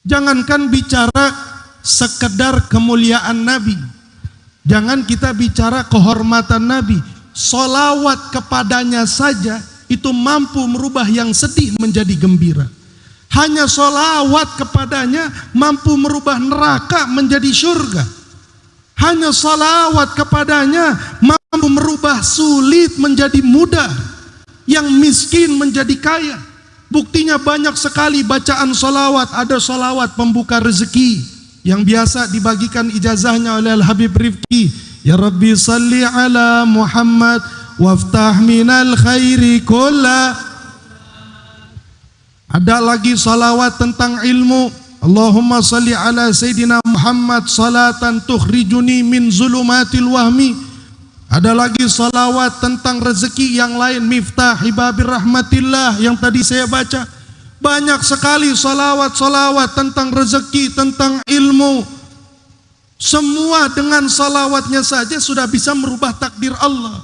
Jangankan bicara sekedar kemuliaan Nabi. Jangan kita bicara kehormatan Nabi. Solawat kepadanya saja itu mampu merubah yang sedih menjadi gembira. Hanya solawat kepadanya mampu merubah neraka menjadi surga. Hanya solawat kepadanya mampu merubah sulit menjadi mudah. Yang miskin menjadi kaya. Buktinya banyak sekali bacaan solawat. Ada solawat pembuka rezeki. Yang biasa dibagikan ijazahnya oleh Al-Habib Rifki. Ya Rabbi salli ala Muhammad waftah minal khairi kulla ada lagi salawat tentang ilmu. Allahumma salli ala Sayyidina Muhammad salatan tukhrijuni min zulumatil wahmi. Ada lagi salawat tentang rezeki yang lain miftah hibabir rahmatillah yang tadi saya baca. Banyak sekali salawat-salawat tentang rezeki, tentang ilmu. Semua dengan salawatnya saja sudah bisa merubah takdir Allah.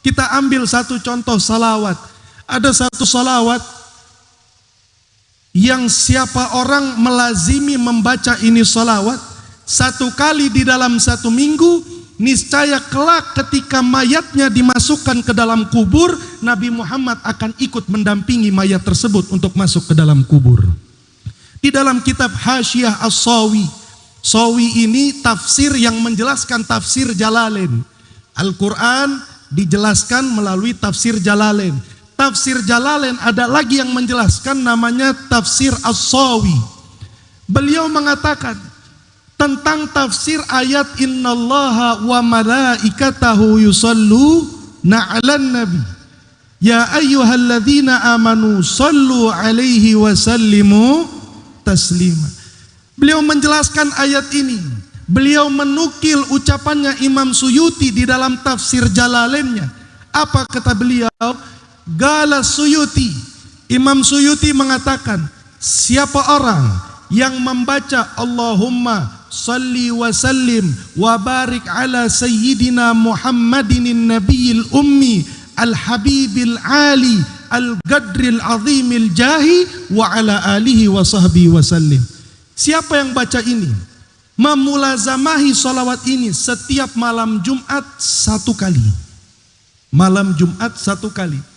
Kita ambil satu contoh salawat. Ada satu salawat yang siapa orang melazimi membaca ini salawat satu kali di dalam satu minggu niscaya kelak ketika mayatnya dimasukkan ke dalam kubur Nabi Muhammad akan ikut mendampingi mayat tersebut untuk masuk ke dalam kubur. Di dalam kitab Hasyiah As-Sawi Sawi ini tafsir yang menjelaskan tafsir Jalalain. Al-Quran dijelaskan melalui tafsir Jalalain. Tafsir Jalalain ada lagi yang menjelaskan namanya tafsir As-Sawi. Beliau mengatakan tentang tafsir ayat innallaha wa malaikatahu yusallu na'alan nabi. Ya ayyuhalladzina amanu sallu alaihi wa sallimu taslima. Beliau menjelaskan ayat ini. Beliau menukil ucapannya Imam Suyuti di dalam tafsir Jalalainnya. Apa kata beliau? Gala Suyuti Imam Suyuti mengatakan Siapa orang yang membaca Allahumma salli wa sallim wa barik ala sayyidina Muhammadin nabiyil ummi al habibil ali al gadril azimil jahi wa ala alihi wa sahbihi wa sallim. Siapa yang baca ini? Memulazamahi salawat ini setiap malam Jumat satu kali. Malam Jumat satu kali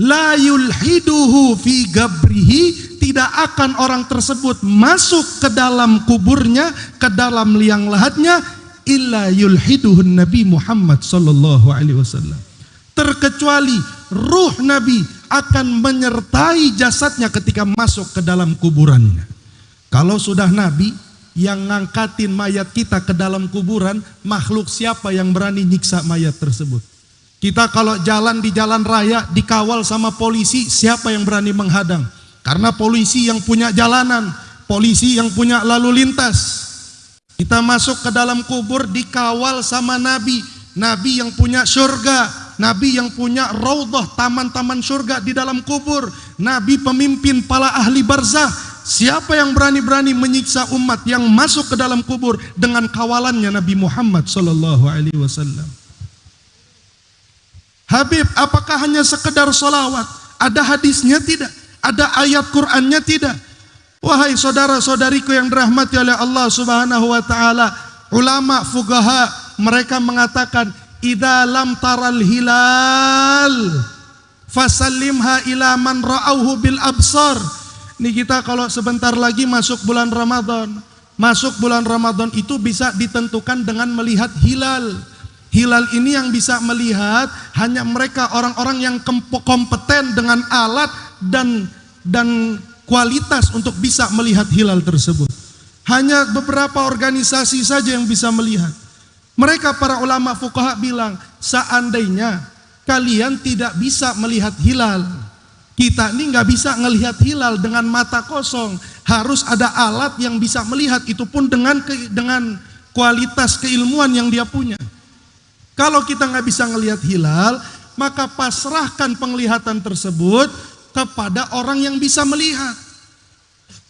la yulhiduhu fi gabrihi. Tidak akan orang tersebut masuk ke dalam kuburnya ke dalam liang lahatnya illa yulhiduhun Nabi Muhammad sallallahu alaihi wasallam. Terkecuali ruh Nabi akan menyertai jasadnya ketika masuk ke dalam kuburannya. Kalau sudah Nabi yang ngangkatin mayat kita ke dalam kuburan makhluk siapa yang berani nyiksa mayat tersebut kita kalau jalan di jalan raya dikawal sama polisi, siapa yang berani menghadang? Karena polisi yang punya jalanan, polisi yang punya lalu lintas. Kita masuk ke dalam kubur dikawal sama nabi, nabi yang punya surga, nabi yang punya raudhah, taman-taman surga di dalam kubur, nabi pemimpin para ahli barzah. Siapa yang berani-berani menyiksa umat yang masuk ke dalam kubur dengan kawalannya Nabi Muhammad sallallahu alaihi wasallam? Habib, apakah hanya sekedar solawat? Ada hadisnya tidak? Ada ayat Qur'annya tidak? Wahai saudara-saudariku yang dirahmati oleh Allah Subhanahu wa taala, ulama fugaha mereka mengatakan idza lam taral hilal fasallimha ila man ra'auhu bil absar. Ini kita kalau sebentar lagi masuk bulan Ramadan. Masuk bulan Ramadan itu bisa ditentukan dengan melihat hilal. Hilal ini yang bisa melihat hanya mereka orang-orang yang kompeten dengan alat dan dan kualitas untuk bisa melihat hilal tersebut. Hanya beberapa organisasi saja yang bisa melihat. Mereka para ulama fuqaha bilang, seandainya kalian tidak bisa melihat hilal, kita ini nggak bisa melihat hilal dengan mata kosong. Harus ada alat yang bisa melihat itu pun dengan dengan kualitas keilmuan yang dia punya. Kalau kita nggak bisa ngelihat hilal, maka pasrahkan penglihatan tersebut kepada orang yang bisa melihat.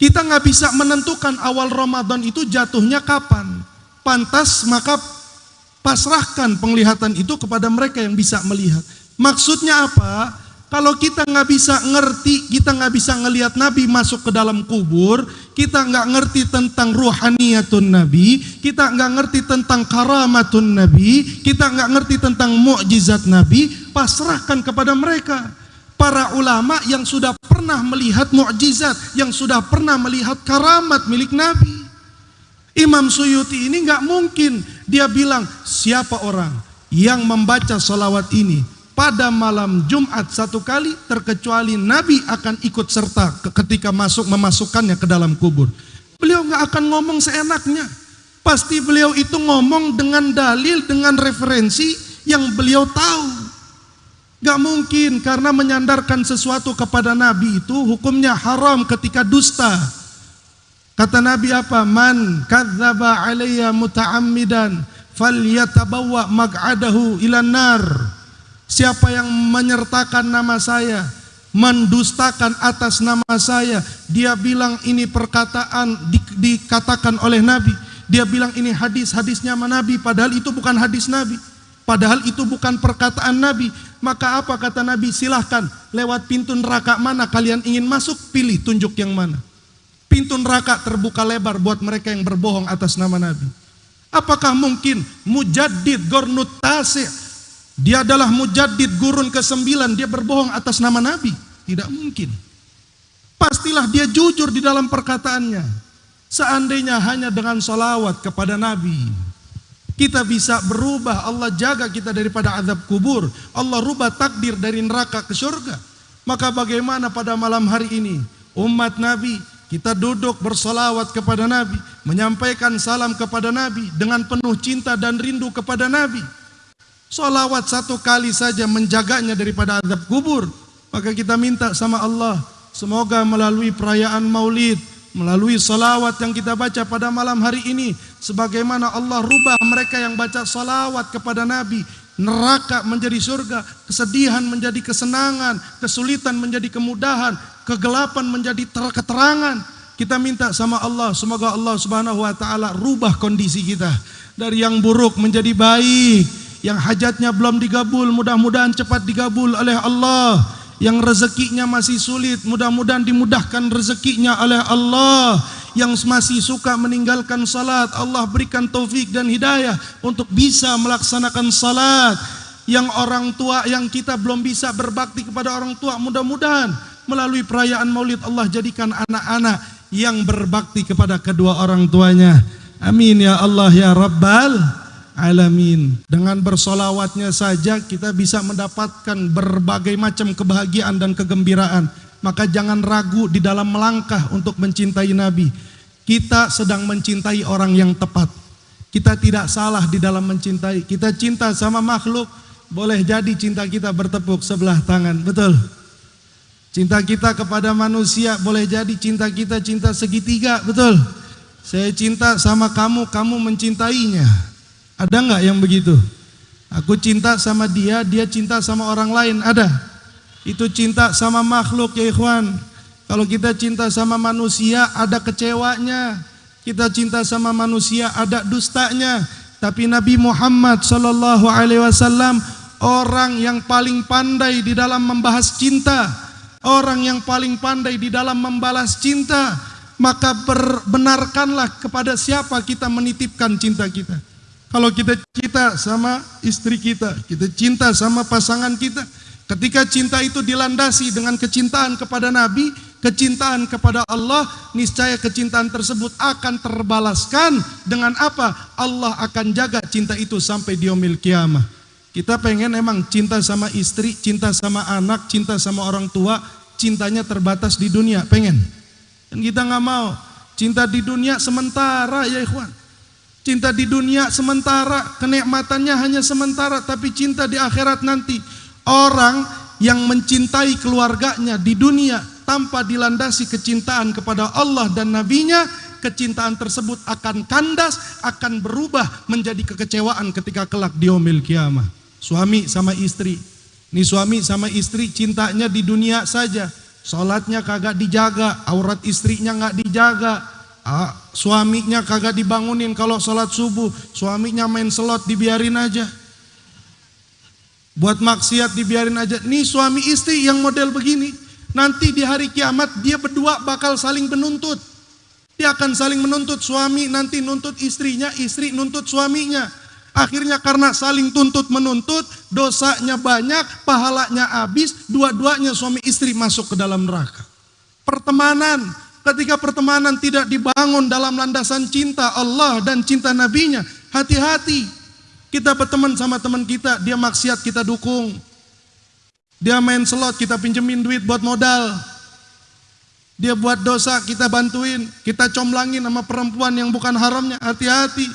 Kita nggak bisa menentukan awal Ramadan itu jatuhnya kapan. Pantas maka pasrahkan penglihatan itu kepada mereka yang bisa melihat. Maksudnya apa? Kalau kita nggak bisa ngerti, kita nggak bisa ngelihat Nabi masuk ke dalam kubur, kita nggak ngerti tentang ruhaniyatun Nabi, kita nggak ngerti tentang karamatun Nabi, kita nggak ngerti tentang mukjizat Nabi, pasrahkan kepada mereka. Para ulama yang sudah pernah melihat mukjizat, yang sudah pernah melihat karamat milik Nabi. Imam Suyuti ini nggak mungkin dia bilang siapa orang yang membaca salawat ini pada malam Jumat satu kali terkecuali Nabi akan ikut serta ketika masuk memasukkannya ke dalam kubur. Beliau nggak akan ngomong seenaknya. Pasti beliau itu ngomong dengan dalil, dengan referensi yang beliau tahu. Gak mungkin karena menyandarkan sesuatu kepada Nabi itu hukumnya haram ketika dusta. Kata Nabi apa? Man kadzaba alayya muta'ammidan falyatabawa mag'adahu ilan nar. Siapa yang menyertakan nama saya, mendustakan atas nama saya, dia bilang ini perkataan di, dikatakan oleh Nabi. Dia bilang ini hadis-hadisnya Nabi, padahal itu bukan hadis Nabi. Padahal itu bukan perkataan Nabi. Maka apa kata Nabi? Silahkan lewat pintu neraka mana kalian ingin masuk, pilih tunjuk yang mana. Pintu neraka terbuka lebar buat mereka yang berbohong atas nama Nabi. Apakah mungkin mujaddid gornut tasih dia adalah mujaddid gurun ke-9, dia berbohong atas nama Nabi. Tidak mungkin. Pastilah dia jujur di dalam perkataannya. Seandainya hanya dengan solawat kepada Nabi, kita bisa berubah, Allah jaga kita daripada azab kubur. Allah rubah takdir dari neraka ke surga. Maka bagaimana pada malam hari ini, umat Nabi, kita duduk bersolawat kepada Nabi, menyampaikan salam kepada Nabi dengan penuh cinta dan rindu kepada Nabi. Solawat satu kali saja menjaganya daripada azab kubur. Maka kita minta sama Allah, semoga melalui perayaan maulid, melalui solawat yang kita baca pada malam hari ini, sebagaimana Allah rubah mereka yang baca solawat kepada Nabi, neraka menjadi surga, kesedihan menjadi kesenangan, kesulitan menjadi kemudahan, kegelapan menjadi keterangan. Kita minta sama Allah, semoga Allah Subhanahu wa taala rubah kondisi kita dari yang buruk menjadi baik yang hajatnya belum digabul mudah-mudahan cepat digabul oleh Allah. Yang rezekinya masih sulit mudah-mudahan dimudahkan rezekinya oleh Allah. Yang masih suka meninggalkan salat Allah berikan taufik dan hidayah untuk bisa melaksanakan salat. Yang orang tua yang kita belum bisa berbakti kepada orang tua mudah-mudahan melalui perayaan maulid Allah jadikan anak-anak yang berbakti kepada kedua orang tuanya. Amin ya Allah ya Rabbal alamin. Dengan bersolawatnya saja kita bisa mendapatkan berbagai macam kebahagiaan dan kegembiraan. Maka jangan ragu di dalam melangkah untuk mencintai Nabi. Kita sedang mencintai orang yang tepat. Kita tidak salah di dalam mencintai. Kita cinta sama makhluk, boleh jadi cinta kita bertepuk sebelah tangan. Betul. Cinta kita kepada manusia boleh jadi cinta kita cinta segitiga. Betul. Saya cinta sama kamu, kamu mencintainya. Ada nggak yang begitu? Aku cinta sama dia, dia cinta sama orang lain. Ada? Itu cinta sama makhluk ya ikhwan. Kalau kita cinta sama manusia, ada kecewanya. Kita cinta sama manusia, ada dustanya. Tapi Nabi Muhammad Sallallahu Alaihi Wasallam orang yang paling pandai di dalam membahas cinta, orang yang paling pandai di dalam membalas cinta. Maka benarkanlah kepada siapa kita menitipkan cinta kita. Kalau kita cinta sama istri kita, kita cinta sama pasangan kita, ketika cinta itu dilandasi dengan kecintaan kepada Nabi, kecintaan kepada Allah, niscaya kecintaan tersebut akan terbalaskan dengan apa? Allah akan jaga cinta itu sampai di yaumil kiamah. Kita pengen emang cinta sama istri, cinta sama anak, cinta sama orang tua, cintanya terbatas di dunia, pengen. Dan kita nggak mau. Cinta di dunia sementara ya ikhwan. Cinta di dunia sementara, kenikmatannya hanya sementara, tapi cinta di akhirat nanti. Orang yang mencintai keluarganya di dunia tanpa dilandasi kecintaan kepada Allah dan Nabi-Nya, kecintaan tersebut akan kandas, akan berubah menjadi kekecewaan ketika kelak di omil kiamah. Suami sama istri, ini suami sama istri cintanya di dunia saja, sholatnya kagak dijaga, aurat istrinya nggak dijaga, Ah, suaminya kagak dibangunin kalau sholat subuh, suaminya main slot dibiarin aja. Buat maksiat dibiarin aja. Nih suami istri yang model begini. Nanti di hari kiamat dia berdua bakal saling menuntut. Dia akan saling menuntut suami nanti nuntut istrinya, istri nuntut suaminya. Akhirnya karena saling tuntut menuntut, dosanya banyak, pahalanya habis, dua-duanya suami istri masuk ke dalam neraka. Pertemanan, ketika pertemanan tidak dibangun dalam landasan cinta Allah dan cinta nabinya, hati-hati kita berteman sama teman kita, dia maksiat kita dukung. Dia main slot, kita pinjemin duit buat modal. Dia buat dosa, kita bantuin. Kita comlangin sama perempuan yang bukan haramnya. Hati-hati.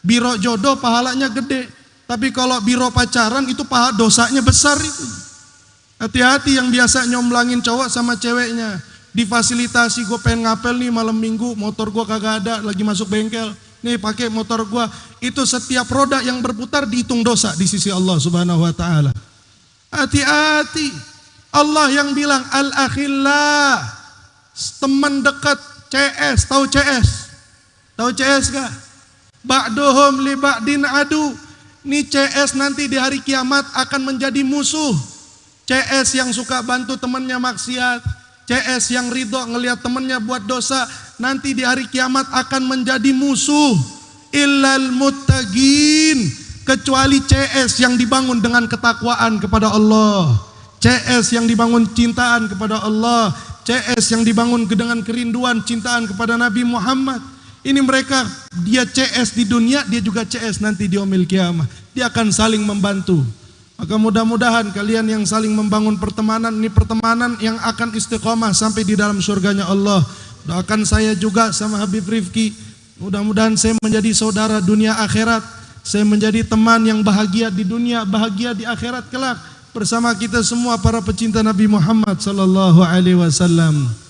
Biro jodoh pahalanya gede. Tapi kalau biro pacaran itu pahala dosanya besar itu. Hati-hati yang biasa nyomlangin cowok sama ceweknya. Difasilitasi gue pengen ngapel nih malam minggu, motor gue kagak ada, lagi masuk bengkel nih pakai motor gua, itu setiap roda yang berputar dihitung dosa di sisi Allah Subhanahu wa taala. Hati-hati. Allah yang bilang al-akhillah teman dekat CS, tahu CS? Tahu CS gak? Ba'duhum li ba'din adu. Ini CS nanti di hari kiamat akan menjadi musuh. CS yang suka bantu temannya maksiat, CS yang ridho ngelihat temannya buat dosa nanti di hari kiamat akan menjadi musuh. Illal muttaqin kecuali CS yang dibangun dengan ketakwaan kepada Allah. CS yang dibangun cintaan kepada Allah. CS yang dibangun dengan kerinduan cintaan kepada Nabi Muhammad. Ini mereka dia CS di dunia dia juga CS nanti di omil kiamat dia akan saling membantu maka mudah-mudahan kalian yang saling membangun pertemanan ini pertemanan yang akan istiqomah sampai di dalam surganya Allah. Doakan saya juga sama Habib Rifki. Mudah-mudahan saya menjadi saudara dunia akhirat. Saya menjadi teman yang bahagia di dunia, bahagia di akhirat kelak bersama kita semua para pecinta Nabi Muhammad sallallahu alaihi wasallam.